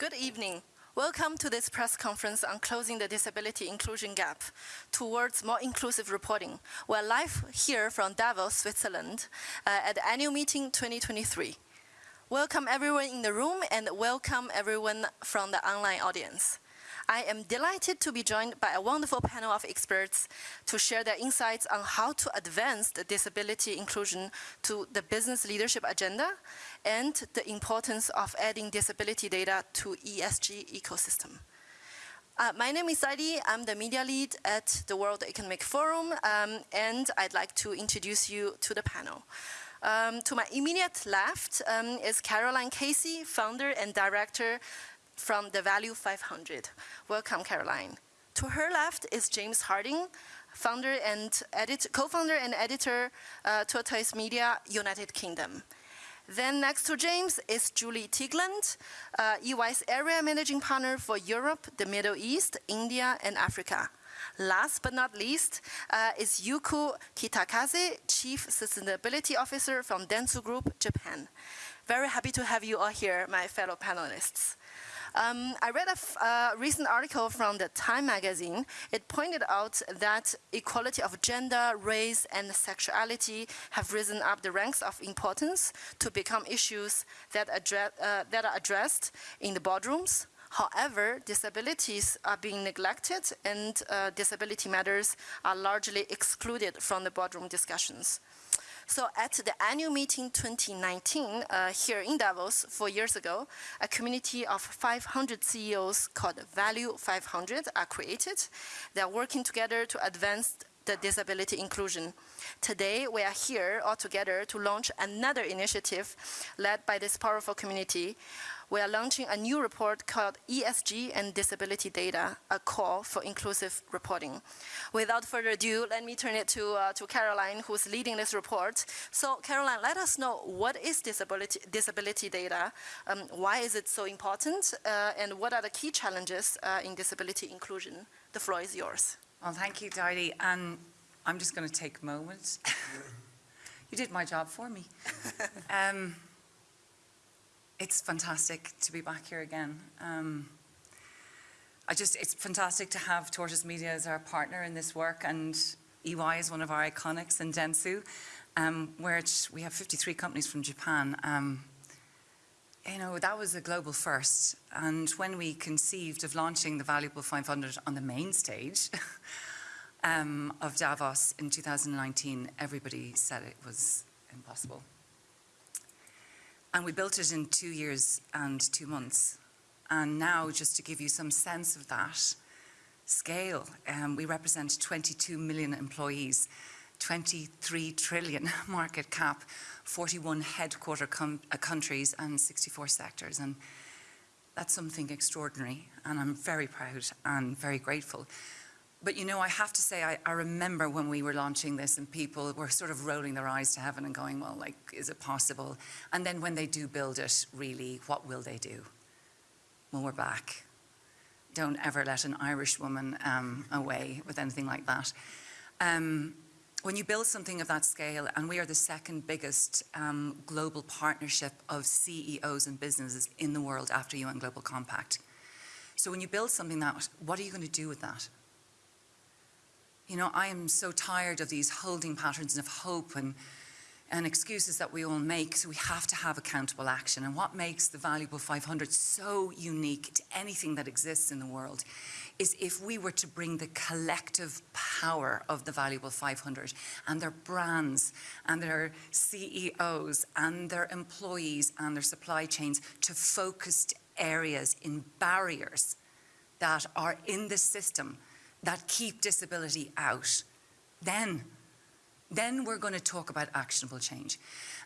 Good evening. Welcome to this press conference on closing the disability inclusion gap towards more inclusive reporting. We're live here from Davos, Switzerland, uh, at the annual meeting 2023. Welcome everyone in the room and welcome everyone from the online audience. I am delighted to be joined by a wonderful panel of experts to share their insights on how to advance the disability inclusion to the business leadership agenda and the importance of adding disability data to ESG ecosystem. Uh, my name is Saidi, I'm the media lead at the World Economic Forum um, and I'd like to introduce you to the panel. Um, to my immediate left um, is Caroline Casey, founder and director from the Value 500. Welcome, Caroline. To her left is James Harding, founder and co-founder and editor, uh, Tortoise Media, United Kingdom. Then next to James is Julie Teigland, uh, EY's area managing partner for Europe, the Middle East, India, and Africa. Last but not least uh, is Yuko Kitakaze, Chief Sustainability Officer from Dentsu Group, Japan. Very happy to have you all here, my fellow panelists. Um, I read a uh, recent article from the Time magazine. It pointed out that equality of gender, race, and sexuality have risen up the ranks of importance to become issues that, address, uh, that are addressed in the boardrooms. However, disabilities are being neglected and uh, disability matters are largely excluded from the boardroom discussions. So at the annual meeting 2019 uh, here in Davos four years ago, a community of 500 CEOs called Value 500 are created. They are working together to advance the disability inclusion. Today, we are here all together to launch another initiative led by this powerful community we are launching a new report called ESG and Disability Data, a call for inclusive reporting. Without further ado, let me turn it to, uh, to Caroline, who's leading this report. So Caroline, let us know what is disability, disability data, um, why is it so important, uh, and what are the key challenges uh, in disability inclusion? The floor is yours. Well, thank you, Didi. And I'm just going to take a moment. you did my job for me. um, it's fantastic to be back here again. Um, I just, it's fantastic to have Tortoise Media as our partner in this work and EY is one of our iconics in Dentsu, um, where we have 53 companies from Japan. Um, you know, that was a global first. And when we conceived of launching the Valuable 500 on the main stage um, of Davos in 2019, everybody said it was impossible. And we built it in two years and two months. And now, just to give you some sense of that scale, um, we represent 22 million employees, 23 trillion market cap, 41 headquarter uh, countries and 64 sectors. And that's something extraordinary. And I'm very proud and very grateful. But you know, I have to say, I, I, remember when we were launching this and people were sort of rolling their eyes to heaven and going, well, like, is it possible? And then when they do build it, really, what will they do? Well, we're back. Don't ever let an Irish woman um, away with anything like that. Um, when you build something of that scale, and we are the second biggest um, global partnership of CEOs and businesses in the world after UN Global Compact. So when you build something that, what are you going to do with that? You know, I am so tired of these holding patterns of hope and, and excuses that we all make, so we have to have accountable action. And what makes the Valuable 500 so unique to anything that exists in the world is if we were to bring the collective power of the Valuable 500 and their brands and their CEOs and their employees and their supply chains to focused areas in barriers that are in the system that keep disability out, then, then we're going to talk about actionable change.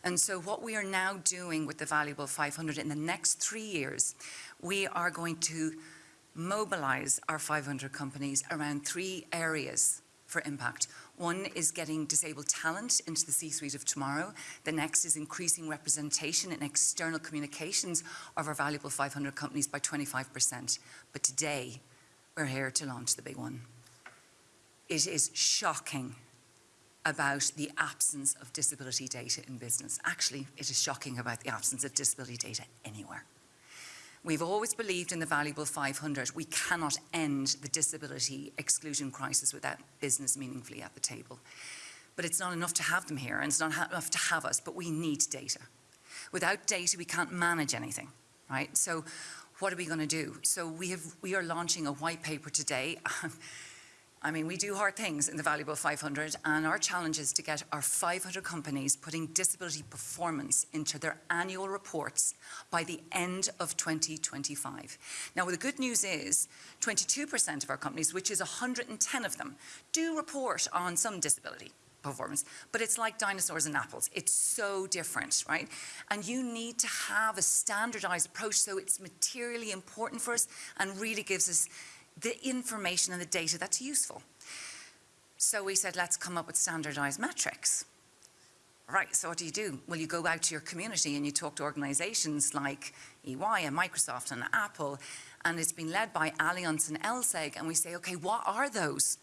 And so what we are now doing with the Valuable 500 in the next three years, we are going to mobilize our 500 companies around three areas for impact. One is getting disabled talent into the C-suite of tomorrow. The next is increasing representation in external communications of our valuable 500 companies by 25%. But today, we're here to launch the big one. It is shocking about the absence of disability data in business. Actually, it is shocking about the absence of disability data anywhere. We've always believed in the valuable 500. We cannot end the disability exclusion crisis without business meaningfully at the table. But it's not enough to have them here and it's not enough to have us, but we need data. Without data, we can't manage anything, right? So what are we going to do? So we, have, we are launching a white paper today. I mean, we do hard things in the Valuable 500 and our challenge is to get our 500 companies putting disability performance into their annual reports by the end of 2025. Now, the good news is 22% of our companies, which is 110 of them, do report on some disability performance, but it's like dinosaurs and apples. It's so different, right? And you need to have a standardized approach so it's materially important for us and really gives us the information and the data that's useful. So we said, let's come up with standardized metrics. Right, so what do you do? Well, you go out to your community and you talk to organizations like EY and Microsoft and Apple, and it's been led by Allianz and LSEG, and we say, okay, what are those?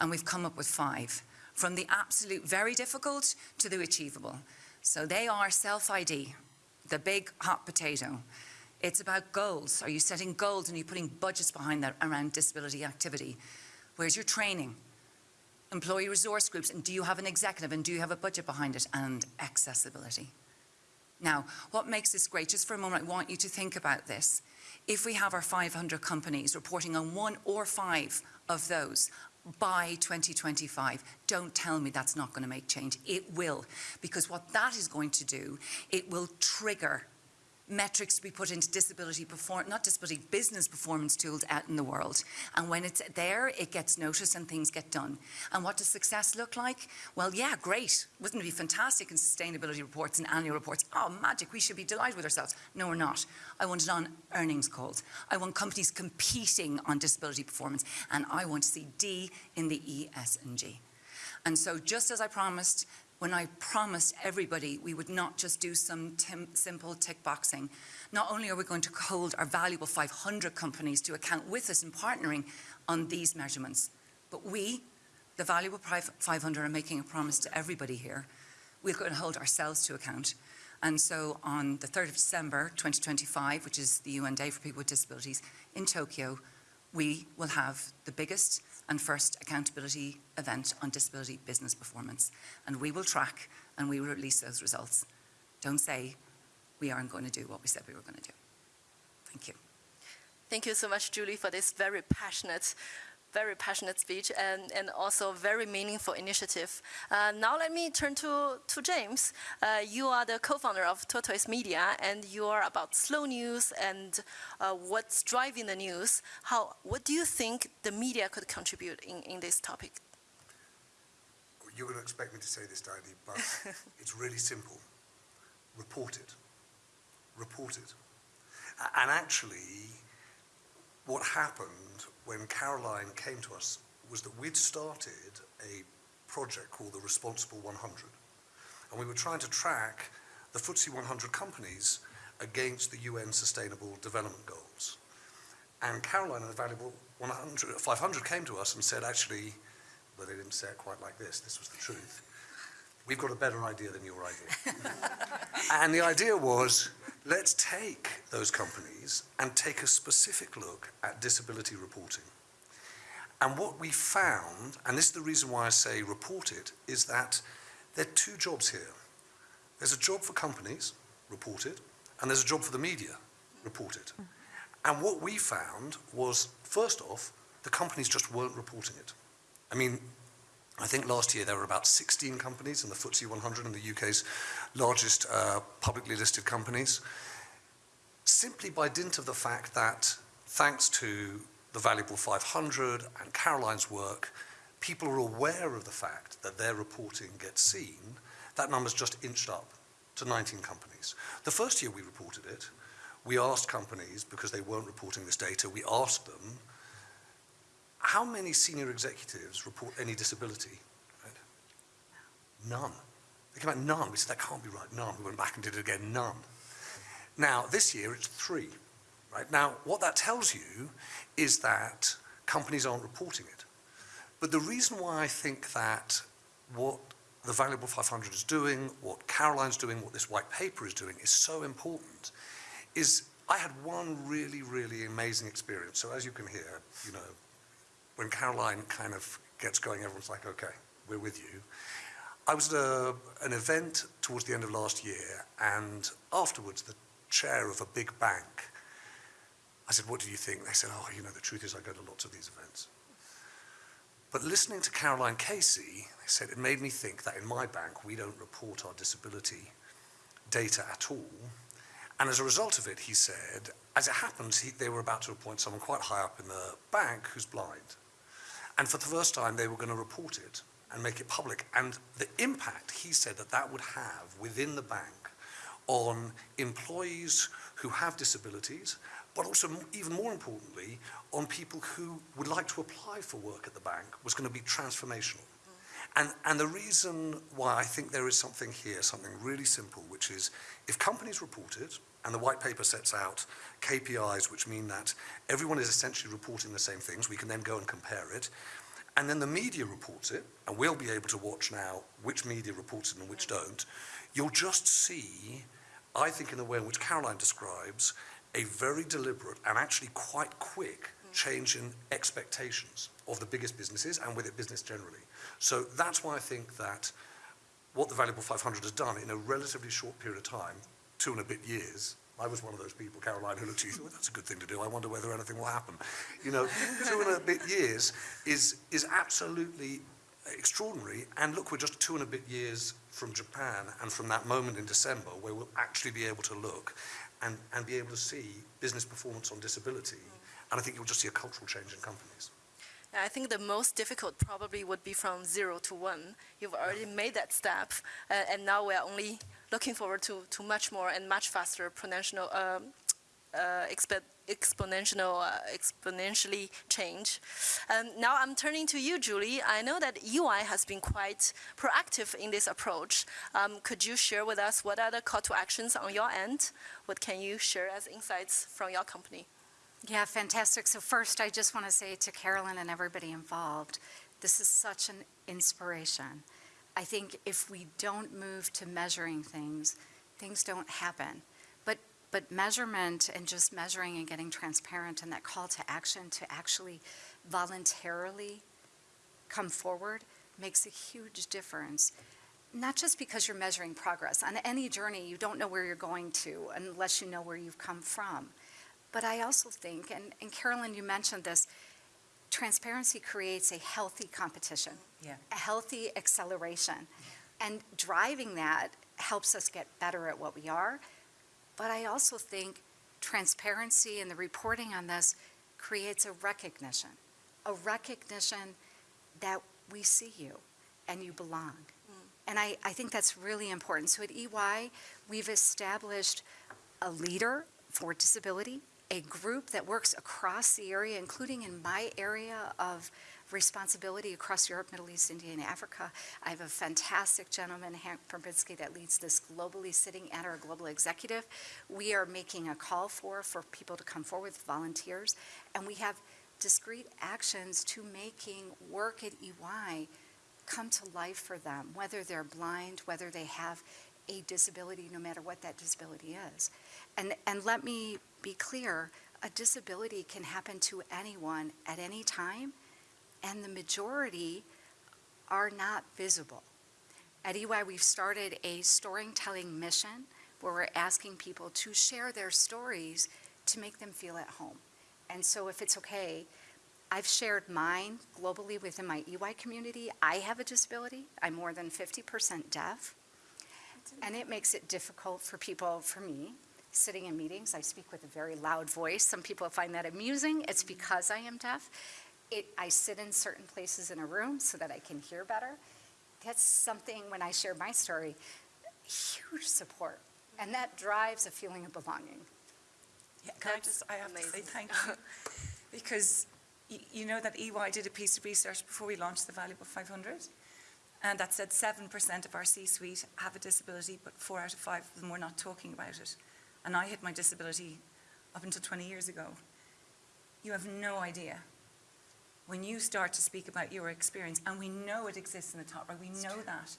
And we've come up with five, from the absolute very difficult to the achievable. So they are self-ID, the big hot potato. It's about goals. Are you setting goals and are you putting budgets behind that around disability activity? Where's your training? Employee resource groups, and do you have an executive and do you have a budget behind it? And accessibility. Now, what makes this great, just for a moment, I want you to think about this. If we have our 500 companies reporting on one or five of those by 2025, don't tell me that's not going to make change. It will, because what that is going to do, it will trigger metrics to be put into disability perform not disability business performance tools out in the world. And when it's there it gets noticed and things get done. And what does success look like? Well yeah great. Wouldn't it be fantastic in sustainability reports and annual reports? Oh magic we should be delighted with ourselves. No we're not. I want it on earnings calls. I want companies competing on disability performance. And I want to see D in the E S and G. And so just as I promised when I promised everybody we would not just do some simple tick boxing. Not only are we going to hold our valuable 500 companies to account with us in partnering on these measurements, but we, the valuable 500, are making a promise to everybody here. We're going to hold ourselves to account. And so on the 3rd of December 2025, which is the UN Day for People with Disabilities in Tokyo, we will have the biggest and first accountability event on disability business performance. And we will track and we will release those results. Don't say we aren't going to do what we said we were going to do. Thank you. Thank you so much, Julie, for this very passionate very passionate speech and, and also very meaningful initiative. Uh, now let me turn to, to James. Uh, you are the co-founder of Tortoise Media and you are about slow news and uh, what's driving the news. How, what do you think the media could contribute in, in this topic? You're going to expect me to say this, Diane, but it's really simple. Report it. Report it. And actually, what happened when Caroline came to us was that we'd started a project called the Responsible 100. And we were trying to track the FTSE 100 companies against the UN Sustainable Development Goals. And Caroline and the Valuable 100, 500 came to us and said, actually, well, they didn't say it quite like this, this was the truth. We've got a better idea than your idea. and the idea was, let's take those companies and take a specific look at disability reporting. And what we found, and this is the reason why I say report it, is that there are two jobs here. There's a job for companies, report it, and there's a job for the media, report it. And what we found was, first off, the companies just weren't reporting it. I mean, I think last year there were about 16 companies in the FTSE 100 and the UK's largest uh, publicly listed companies, simply by dint of the fact that thanks to the Valuable 500 and Caroline's work, people are aware of the fact that their reporting gets seen, that number's just inched up to 19 companies. The first year we reported it, we asked companies, because they weren't reporting this data, we asked them, how many senior executives report any disability? Right? None. They came out none. We said, that can't be right, none. We went back and did it again, none. Now, this year it's three. Right? Now, what that tells you is that companies aren't reporting it. But the reason why I think that what the Valuable 500 is doing, what Caroline's doing, what this white paper is doing is so important is I had one really, really amazing experience. So as you can hear, you know, when Caroline kind of gets going, everyone's like, okay, we're with you. I was at a, an event towards the end of last year, and afterwards, the chair of a big bank, I said, what do you think? They said, oh, you know, the truth is I go to lots of these events. But listening to Caroline Casey, they said, it made me think that in my bank, we don't report our disability data at all. And as a result of it, he said, as it happens, he, they were about to appoint someone quite high up in the bank who's blind. And for the first time, they were going to report it and make it public. And the impact, he said, that that would have within the bank on employees who have disabilities, but also even more importantly, on people who would like to apply for work at the bank was going to be transformational. Mm. And, and the reason why I think there is something here, something really simple, which is if companies report it, and the white paper sets out KPIs, which mean that everyone is essentially reporting the same things, we can then go and compare it, and then the media reports it, and we'll be able to watch now which media reports it and which don't, you'll just see, I think in the way in which Caroline describes, a very deliberate and actually quite quick change in expectations of the biggest businesses and with it business generally. So that's why I think that what the Valuable 500 has done in a relatively short period of time, two and a bit years, I was one of those people, Caroline, who looked at you, thought, that's a good thing to do. I wonder whether anything will happen. You know, two and a bit years is, is absolutely extraordinary. And look, we're just two and a bit years from Japan and from that moment in December where we'll actually be able to look and, and be able to see business performance on disability. And I think you'll just see a cultural change in companies. I think the most difficult probably would be from zero to one. You've already made that step, uh, and now we're only looking forward to, to much more and much faster exponential, um uh, exponential, uh, exponentially change. Um, now I'm turning to you, Julie. I know that EY has been quite proactive in this approach. Um, could you share with us what are the call to actions on your end? What can you share as insights from your company? Yeah, fantastic. So first, I just want to say to Carolyn and everybody involved, this is such an inspiration. I think if we don't move to measuring things, things don't happen. But, but measurement and just measuring and getting transparent and that call to action to actually voluntarily come forward makes a huge difference. Not just because you're measuring progress. On any journey, you don't know where you're going to unless you know where you've come from. But I also think, and, and Carolyn, you mentioned this, transparency creates a healthy competition, Yeah. a healthy acceleration. And driving that helps us get better at what we are. But I also think transparency and the reporting on this creates a recognition, a recognition that we see you and you belong. Mm. And I, I think that's really important. So at EY, we've established a leader for disability, a group that works across the area, including in my area of responsibility across Europe, Middle East, India, and Africa. I have a fantastic gentleman, Hank Prybylski, that leads this globally sitting at our global executive. We are making a call for, for people to come forward volunteers, and we have discrete actions to making work at EY come to life for them, whether they're blind, whether they have a disability, no matter what that disability is. And, and let me be clear, a disability can happen to anyone at any time, and the majority are not visible. At EY, we've started a storytelling mission where we're asking people to share their stories to make them feel at home. And so if it's okay, I've shared mine globally within my EY community. I have a disability. I'm more than 50% deaf. And it makes it difficult for people, for me, sitting in meetings. I speak with a very loud voice. Some people find that amusing. It's because I am deaf. It, I sit in certain places in a room so that I can hear better. That's something, when I share my story, huge support. And that drives a feeling of belonging. Yeah, can I just, I have to say thank you. Because you know that EY did a piece of research before we launched the Valuable 500, and that said 7% of our C-suite have a disability, but four out of five of them were not talking about it. And I had my disability up until 20 years ago. You have no idea. When you start to speak about your experience, and we know it exists in the top right, we know that.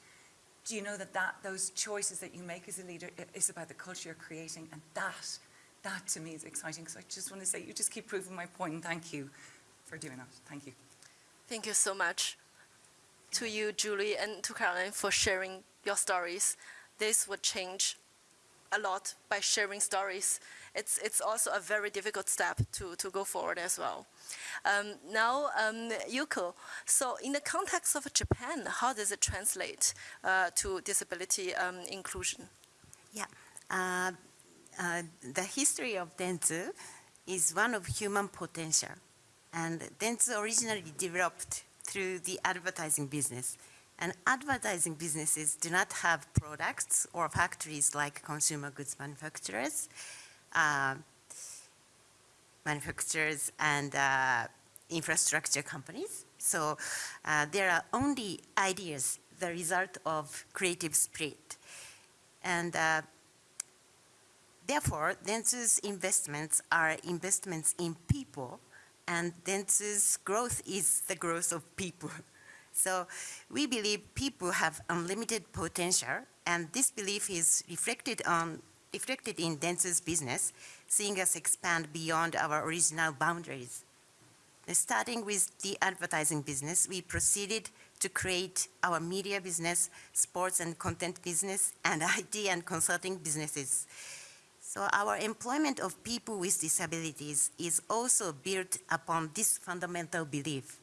Do you know that, that those choices that you make as a leader is about the culture you're creating, and that that to me is exciting So I just want to say, you just keep proving my point and thank you for doing that. Thank you. Thank you so much to you, Julie, and to Caroline for sharing your stories. This would change a lot by sharing stories. It's, it's also a very difficult step to, to go forward as well. Um, now, um, Yuko, so in the context of Japan, how does it translate uh, to disability um, inclusion? Yeah. Uh, uh, the history of Dentsu is one of human potential. And Dentsu originally developed through the advertising business. And advertising businesses do not have products or factories like consumer goods manufacturers, uh, manufacturers and uh, infrastructure companies. So uh, there are only ideas, the result of creative spirit. And uh, therefore, Dentsu's investments are investments in people, and Dentsu's growth is the growth of people. So we believe people have unlimited potential, and this belief is reflected on reflected in Dentsu's business, seeing us expand beyond our original boundaries. Starting with the advertising business, we proceeded to create our media business, sports and content business, and IT and consulting businesses. So our employment of people with disabilities is also built upon this fundamental belief.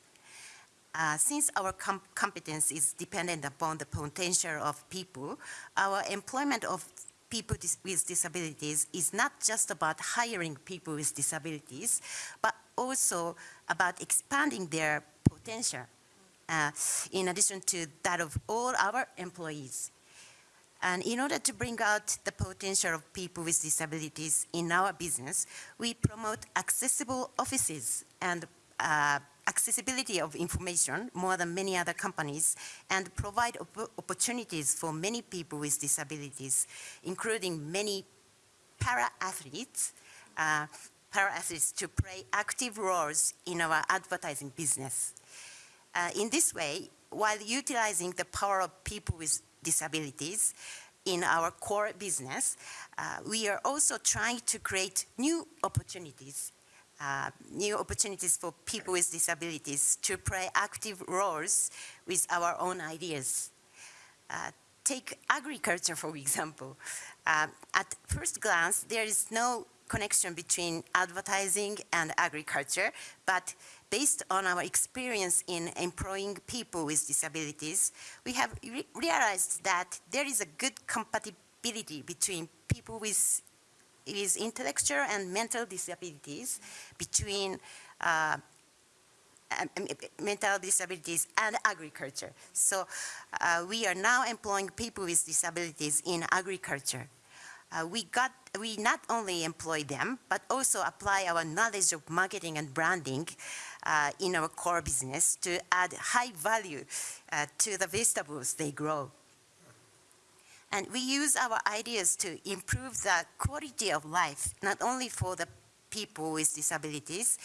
Uh, since our com competence is dependent upon the potential of people, our employment of people dis with disabilities is not just about hiring people with disabilities, but also about expanding their potential uh, in addition to that of all our employees. And in order to bring out the potential of people with disabilities in our business, we promote accessible offices and uh, accessibility of information more than many other companies and provide op opportunities for many people with disabilities, including many para-athletes, uh, para-athletes to play active roles in our advertising business. Uh, in this way, while utilizing the power of people with disabilities in our core business, uh, we are also trying to create new opportunities uh, new opportunities for people with disabilities to play active roles with our own ideas. Uh, take agriculture, for example. Uh, at first glance, there is no connection between advertising and agriculture, but based on our experience in employing people with disabilities, we have re realized that there is a good compatibility between people with is intellectual and mental disabilities between uh, mental disabilities and agriculture. So uh, we are now employing people with disabilities in agriculture. Uh, we got we not only employ them but also apply our knowledge of marketing and branding uh, in our core business to add high value uh, to the vegetables they grow. And we use our ideas to improve the quality of life, not only for the people with disabilities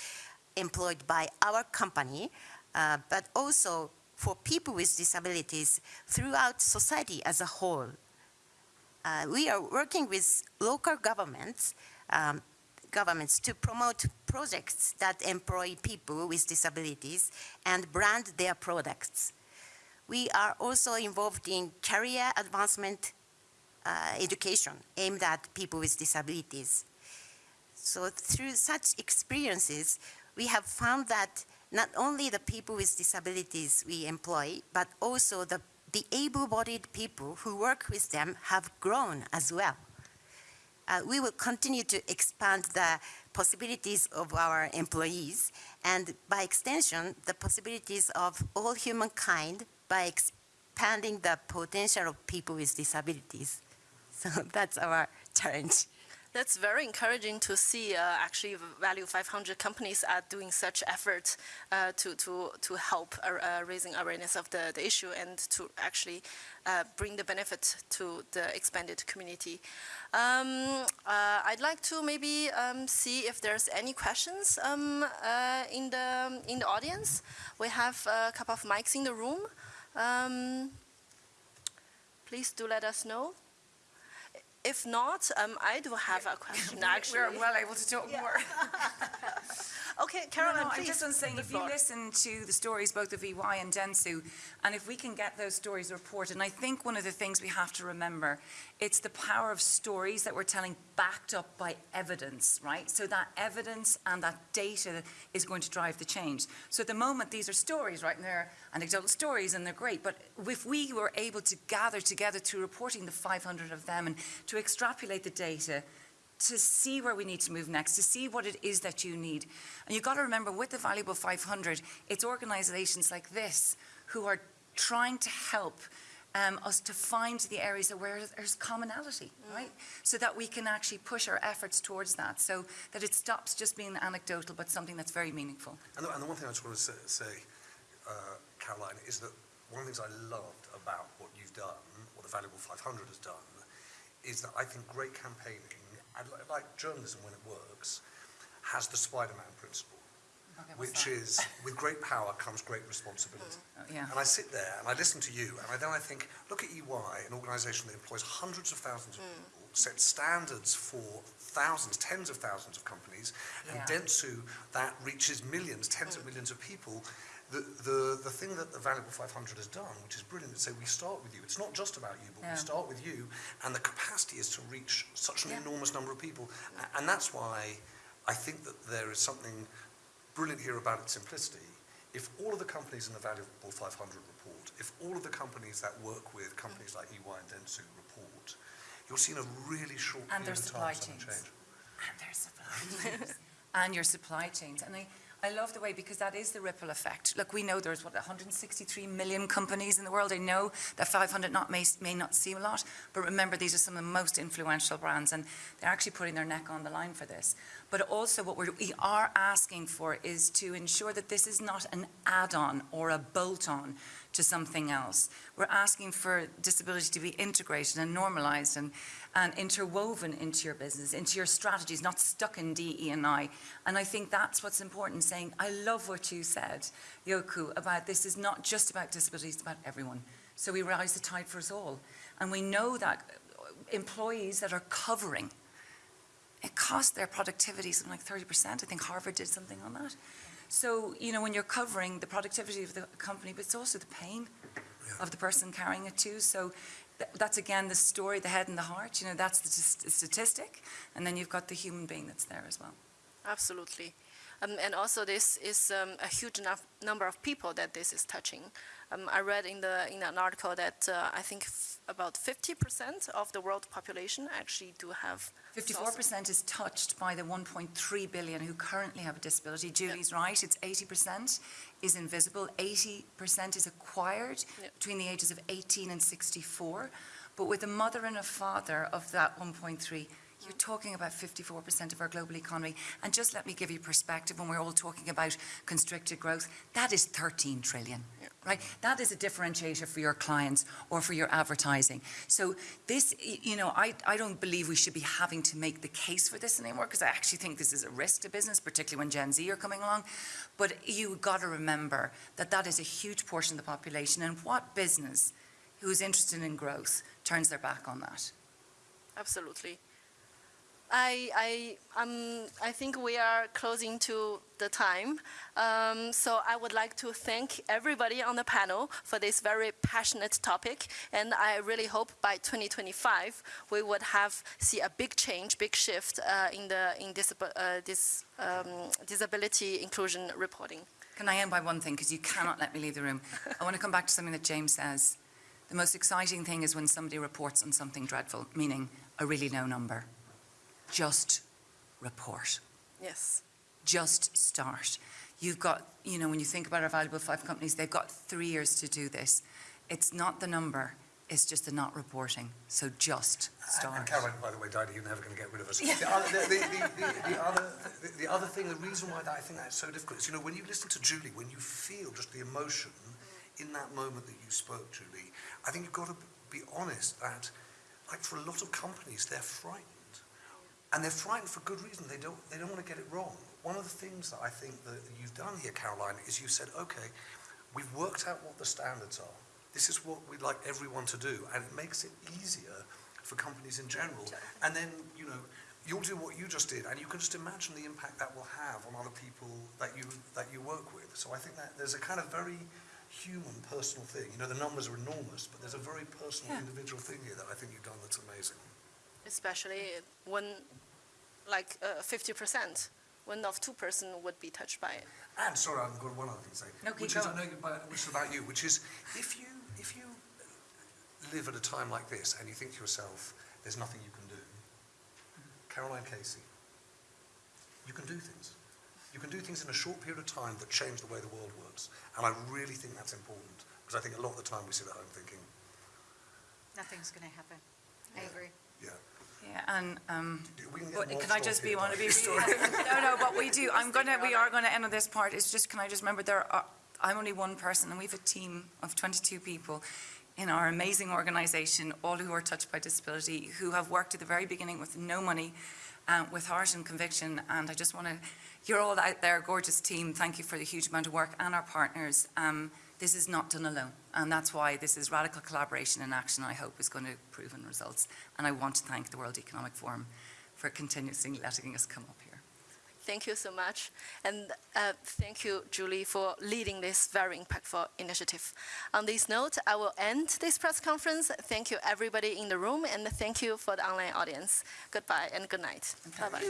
employed by our company, uh, but also for people with disabilities throughout society as a whole. Uh, we are working with local governments, um, governments to promote projects that employ people with disabilities and brand their products. We are also involved in career advancement uh, education aimed at people with disabilities. So through such experiences, we have found that not only the people with disabilities we employ, but also the, the able-bodied people who work with them have grown as well. Uh, we will continue to expand the possibilities of our employees and by extension, the possibilities of all humankind by expanding the potential of people with disabilities. So that's our challenge. That's very encouraging to see uh, actually Value 500 companies are doing such efforts uh, to, to, to help uh, uh, raising awareness of the, the issue and to actually uh, bring the benefit to the expanded community. Um, uh, I'd like to maybe um, see if there's any questions um, in, the, in the audience. We have a couple of mics in the room. Um, please do let us know If not, um, I do have a question, actually. We're well able to talk more. Okay, No, Caroline, no, I'm please. just on saying, if you listen to the stories, both of EY and Dentsu, and if we can get those stories reported, and I think one of the things we have to remember, it's the power of stories that we're telling backed up by evidence, right? So that evidence and that data is going to drive the change. So at the moment, these are stories, right, and they're anecdotal stories, and they're great, but if we were able to gather together through reporting the 500 of them and to extrapolate the data, to see where we need to move next, to see what it is that you need. And you've got to remember, with the Valuable 500, it's organizations like this who are trying to help um, us to find the areas where there's commonality, right? So that we can actually push our efforts towards that, so that it stops just being anecdotal, but something that's very meaningful. And the, and the one thing I just want to say, say uh, Caroline, is that one of the things I loved about what you've done, what the Valuable 500 has done, is that I think great campaigning, and li- like journalism when it works, has the Spider-Man principle, Okay, which that? is with great power comes great responsibility. Oh, yeah. And I sit there and I listen to you, and I, then I think, look at EY, an organisation that employs hundreds of thousands of people, sets standards for thousands, tens of thousands of companies, and Yeah. Dentsu, that reaches millions, tens of millions of people. The, the, the thing that the Valuable 500 has done, which is brilliant, is say we start with you. It's not just about you, but Yeah. we start with you, and the capacity is to reach such an Yeah. enormous number of people. A- And that's why I think that there is something brilliant here about its simplicity. If all of the companies in the Valuable 500 report, if all of the companies that work with companies like EY and Dentsu report, you'll see in a really short And period of supply time something change. and their supply chains and your supply chains. And I, I love the way because that is the ripple effect. Look, we know there's what 163 million companies in the world. I know that 500 not may, may not seem a lot, but remember these are some of the most influential brands, and they're actually putting their neck on the line for this. But also, what we're, we are asking for is to ensure that this is not an add-on or a bolt-on to something else. We're asking for disability to be integrated and normalized and, and interwoven into your business, into your strategies, not stuck in DE and I. And I think that's what's important, saying, I love what you said, Yoku, about this is not just about disability, it's about everyone. So we rise the tide for us all. And we know that uh, employees that are covering, it costs their productivity something like 30%. I think Harvard did something on that. So, you know, when you're covering the productivity of the company, but it's also the pain of the person carrying it too. So th- that's again the story, the head and the heart. You know, that's the st- statistic. And then you've got the human being that's there as well. Absolutely. Um, and also, this is um, a huge enough number of people that this is touching. Um, I read in the in an article that uh, I think f- about 50% of the world population actually do have. Fifty-four percent is touched by the one point three billion who currently have a disability. Julie's right, it's eighty percent is invisible, eighty percent is acquired Yep. between the ages of eighteen and sixty-four. But with a mother and a father of that one point three, you're talking about fifty-four percent of our global economy. And just let me give you perspective, when we're all talking about constricted growth, that is thirteen trillion. Yep. Right, that is a differentiator for your clients or for your advertising. So this, you know, I, I don't believe we should be having to make the case for this anymore because I actually think this is a risk to business, particularly when Gen Z are coming along. But you got to remember that that is a huge portion of the population and what business who is interested in growth turns their back on that? Absolutely. I, I, um, I think we are closing to the time. Um, so I would like to thank everybody on the panel for this very passionate topic. And I really hope by 2025 we would have see a big change, big shift uh, in the in uh, um, disability inclusion reporting. Can I end by one thing, because you cannot let me leave the room? I want to come back to something that James says. The most exciting thing is when somebody reports on something dreadful, meaning a really low number. Just report. Yes. Just start. You've got, you know, when you think about our valuable five companies, they've got three years to do this. It's not the number, it's just the not reporting. So just start. And Caroline, by the way, Diana, you're never going to get rid of us. The, other, the, the, the, the, other, the, the other thing, the reason why that I think that's so difficult is, you know, when you listen to Julie, when you feel just the emotion in that moment that you spoke, Julie, I think you've got to be honest that, like for a lot of companies, they're frightened. And they're frightened for good reason. They don't, they don't want to get it wrong. One of the things that I think that you've done here, Caroline, is you said, okay, we've worked out what the standards are. This is what we'd like everyone to do. And it makes it easier for companies in general. And then, you know, you'll do what you just did, and you can just imagine the impact that will have on other people that you, that you work with. So I think that there's a kind of very human, personal thing. You know, the numbers are enormous, but there's a very personal, Yeah. individual thing here that I think you've done that's amazing. Especially when, like, uh, 50%, one of two person would be touched by it. And sorry, I've got one other thing to say, No, keep which is I going. know you, but- which is about you, which is if you if you live at a time like this and you think to yourself, "There's nothing you can do," Caroline Casey, you can do things. You can do things in a short period of time that change the way the world works, and I really think that's important because I think a lot of the time we sit at home thinking, Nothing's going to happen. I agree. "Yeah, Yeah, and, um, can get But more can I just be, here want to about be, this story." no, no, but we do, I'm gonna, we are gonna end on this part, it's just, can I just remember, there are, I'm only one person, and we have a team of twenty-two people in our amazing organization, all who are touched by disability, who have worked at the very beginning with no money, uh, with heart and conviction, and I just wanna, you're all out there, gorgeous team, thank you for the huge amount of work, and our partners, um, this is not done alone, and that's why this is radical collaboration in action, I hope is gonna prove in results, and I want to thank the World Economic Forum for continuously letting us come up here. Thank you so much. And uh, thank you, Julie, for leading this very impactful initiative. On this note, I will end this press conference. Thank you, everybody in the room, and thank you for the online audience. Goodbye and good night. Bye-bye.